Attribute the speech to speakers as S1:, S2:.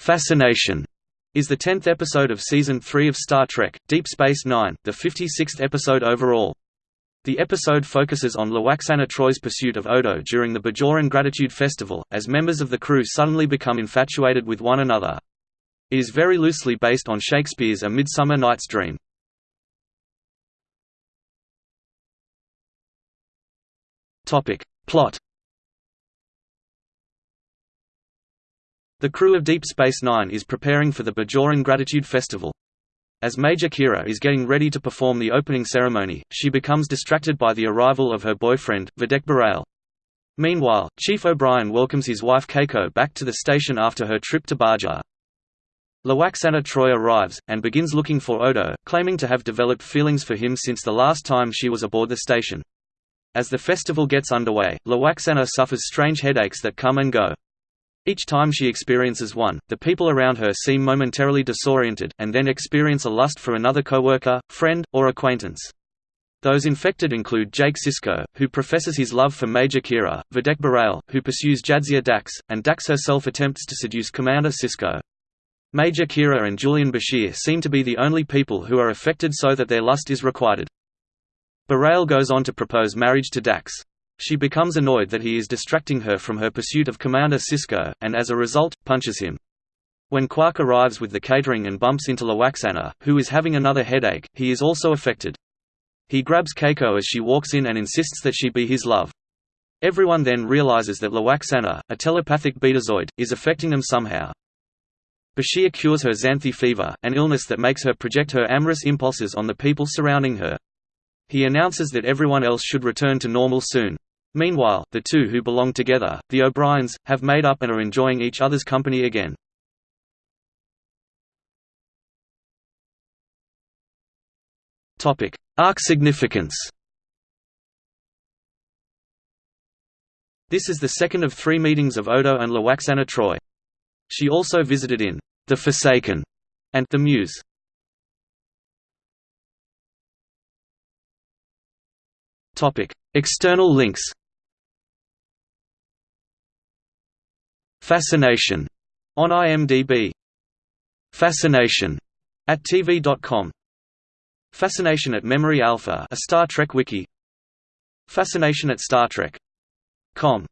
S1: Fascination is the 10th episode of Season 3 of Star Trek, Deep Space Nine, the 56th episode overall. The episode focuses on Lwaxana Troi's pursuit of Odo during the Bajoran Gratitude Festival, as members of the crew suddenly become infatuated with one another. It is very loosely based on Shakespeare's A Midsummer Night's Dream. Plot The crew of Deep Space Nine is preparing for the Bajoran Gratitude Festival. As Major Kira is getting ready to perform the opening ceremony, she becomes distracted by the arrival of her boyfriend, Vedek Bareil. Meanwhile, Chief O'Brien welcomes his wife Keiko back to the station after her trip to Bajor. Lwaxana Troi arrives, and begins looking for Odo, claiming to have developed feelings for him since the last time she was aboard the station. As the festival gets underway, Lwaxana suffers strange headaches that come and go. Each time she experiences one, the people around her seem momentarily disoriented, and then experience a lust for another coworker, friend, or acquaintance. Those infected include Jake Sisko, who professes his love for Major Kira, Vedek Bareil, who pursues Jadzia Dax, and Dax herself attempts to seduce Commander Sisko. Major Kira and Julian Bashir seem to be the only people who are affected so that their lust is requited. Bareil goes on to propose marriage to Dax. She becomes annoyed that he is distracting her from her pursuit of Commander Sisko, and as a result, punches him. When Quark arrives with the catering and bumps into Lwaxana, who is having another headache, he is also affected. He grabs Keiko as she walks in and insists that she be his love. Everyone then realizes that Lwaxana, a telepathic betazoid, is affecting them somehow. Bashir cures her Zanthi fever, an illness that makes her project her amorous impulses on the people surrounding her. He announces that everyone else should return to normal soon. Meanwhile, the two who belong together, the O'Briens, have made up and are enjoying each other's company again. Arc significance This is the second of three meetings of Odo and Lwaxana Troi. She also visited in The Forsaken and The Muse. External links Fascination on IMDb. Fascination at TV.com. Fascination at Memory Alpha, a Star Trek wiki. Fascination at Star Trek.com